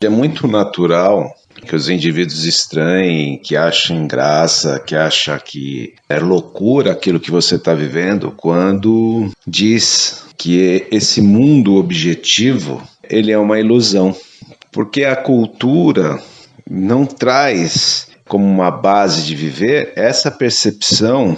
É muito natural que os indivíduos estranhem, que achem graça, que acham que é loucura aquilo que você está vivendo, quando diz que esse mundo objetivo ele é uma ilusão, porque a cultura não traz como uma base de viver essa percepção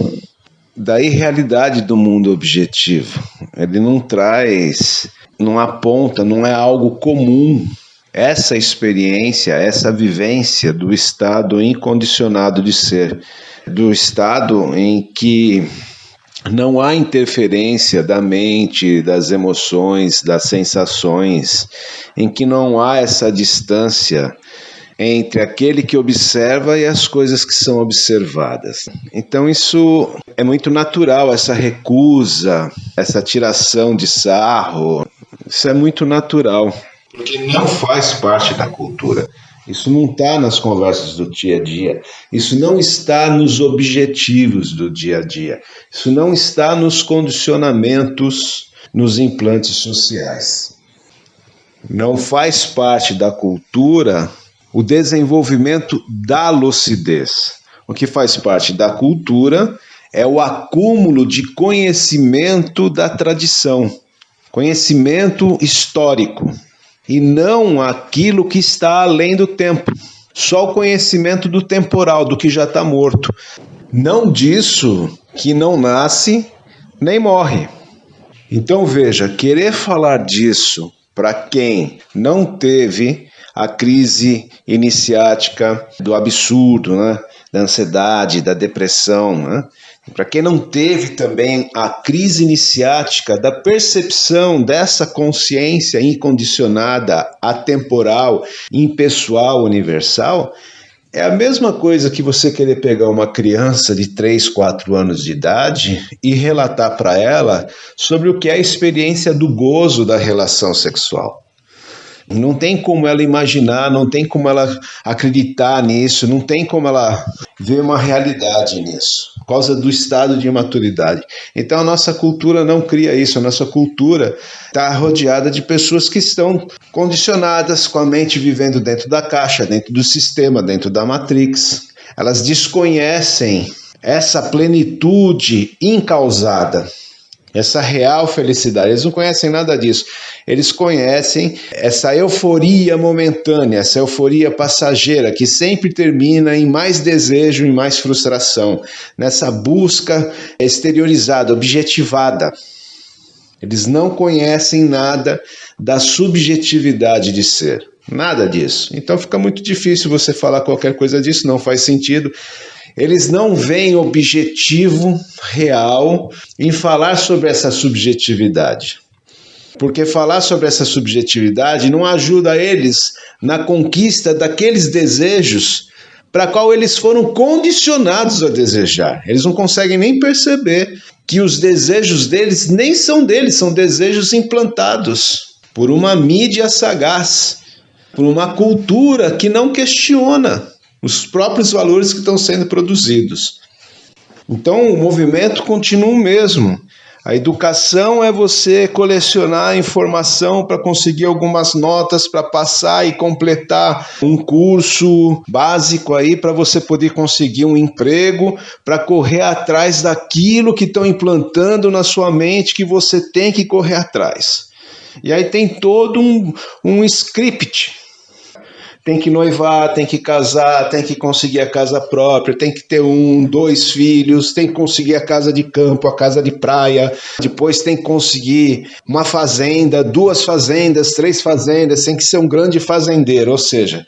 da irrealidade do mundo objetivo. Ele não traz, não aponta, não é algo comum essa experiência, essa vivência do estado incondicionado de ser, do estado em que não há interferência da mente, das emoções, das sensações, em que não há essa distância entre aquele que observa e as coisas que são observadas. Então isso é muito natural, essa recusa, essa tiração de sarro, isso é muito natural porque não faz parte da cultura. Isso não está nas conversas do dia a dia. Isso não está nos objetivos do dia a dia. Isso não está nos condicionamentos, nos implantes sociais. Não faz parte da cultura o desenvolvimento da lucidez. O que faz parte da cultura é o acúmulo de conhecimento da tradição, conhecimento histórico e não aquilo que está além do tempo. Só o conhecimento do temporal, do que já está morto. Não disso que não nasce nem morre. Então veja, querer falar disso para quem não teve a crise iniciática do absurdo, né? da ansiedade, da depressão, né? Para quem não teve também a crise iniciática da percepção dessa consciência incondicionada, atemporal, impessoal, universal, é a mesma coisa que você querer pegar uma criança de 3, 4 anos de idade e relatar para ela sobre o que é a experiência do gozo da relação sexual. Não tem como ela imaginar, não tem como ela acreditar nisso, não tem como ela ver uma realidade nisso, por causa do estado de maturidade. Então a nossa cultura não cria isso, a nossa cultura está rodeada de pessoas que estão condicionadas com a mente vivendo dentro da caixa, dentro do sistema, dentro da matrix. Elas desconhecem essa plenitude incausada essa real felicidade. Eles não conhecem nada disso. Eles conhecem essa euforia momentânea, essa euforia passageira que sempre termina em mais desejo e mais frustração, nessa busca exteriorizada, objetivada. Eles não conhecem nada da subjetividade de ser. Nada disso. Então fica muito difícil você falar qualquer coisa disso, não faz sentido. Eles não veem objetivo real em falar sobre essa subjetividade. Porque falar sobre essa subjetividade não ajuda eles na conquista daqueles desejos para qual eles foram condicionados a desejar. Eles não conseguem nem perceber que os desejos deles nem são deles, são desejos implantados por uma mídia sagaz, por uma cultura que não questiona os próprios valores que estão sendo produzidos. Então o movimento continua o mesmo. A educação é você colecionar informação para conseguir algumas notas para passar e completar um curso básico aí para você poder conseguir um emprego, para correr atrás daquilo que estão implantando na sua mente que você tem que correr atrás. E aí tem todo um, um script tem que noivar, tem que casar, tem que conseguir a casa própria, tem que ter um, dois filhos, tem que conseguir a casa de campo, a casa de praia, depois tem que conseguir uma fazenda, duas fazendas, três fazendas, tem que ser um grande fazendeiro, ou seja,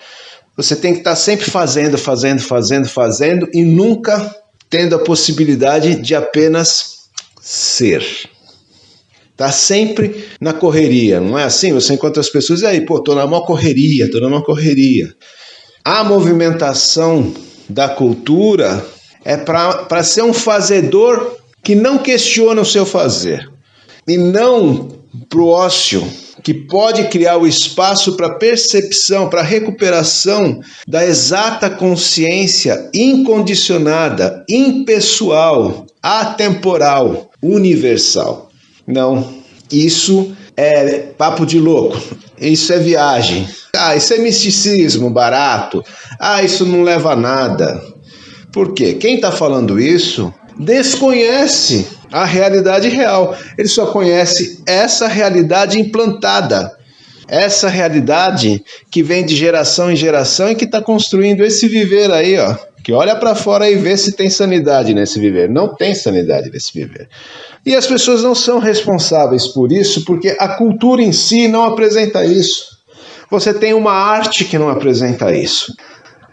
você tem que estar sempre fazendo, fazendo, fazendo, fazendo e nunca tendo a possibilidade de apenas ser. Tá sempre na correria, não é assim? Você encontra as pessoas e aí, pô, tô na maior correria, tô na maior correria. A movimentação da cultura é para ser um fazedor que não questiona o seu fazer. E não para o ócio, que pode criar o espaço para percepção, para recuperação da exata consciência incondicionada, impessoal, atemporal, universal. Não, isso é papo de louco, isso é viagem. Ah, isso é misticismo barato. Ah, isso não leva a nada. Por quê? Quem está falando isso desconhece a realidade real. Ele só conhece essa realidade implantada. Essa realidade que vem de geração em geração e que está construindo esse viver aí, ó. Que olha para fora e vê se tem sanidade nesse viver. Não tem sanidade nesse viver. E as pessoas não são responsáveis por isso, porque a cultura em si não apresenta isso. Você tem uma arte que não apresenta isso.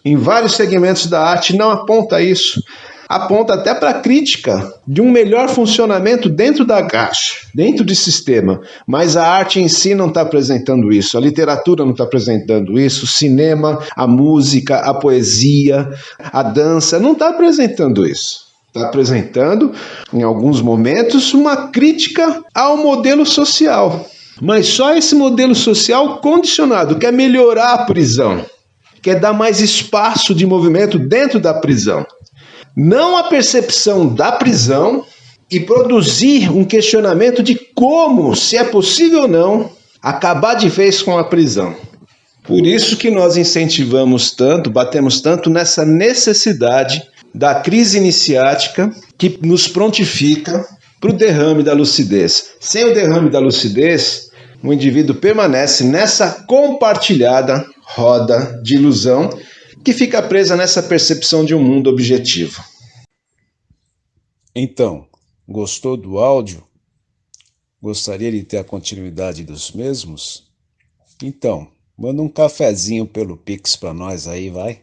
Em vários segmentos da arte não aponta isso aponta até para a crítica de um melhor funcionamento dentro da caixa, dentro do sistema. Mas a arte em si não está apresentando isso, a literatura não está apresentando isso, o cinema, a música, a poesia, a dança não está apresentando isso. Está apresentando, em alguns momentos, uma crítica ao modelo social. Mas só esse modelo social condicionado, quer melhorar a prisão, quer dar mais espaço de movimento dentro da prisão não a percepção da prisão e produzir um questionamento de como, se é possível ou não, acabar de vez com a prisão. Por isso que nós incentivamos tanto, batemos tanto nessa necessidade da crise iniciática que nos prontifica para o derrame da lucidez. Sem o derrame da lucidez, o indivíduo permanece nessa compartilhada roda de ilusão que fica presa nessa percepção de um mundo objetivo. Então, gostou do áudio? Gostaria de ter a continuidade dos mesmos? Então, manda um cafezinho pelo Pix para nós aí, vai.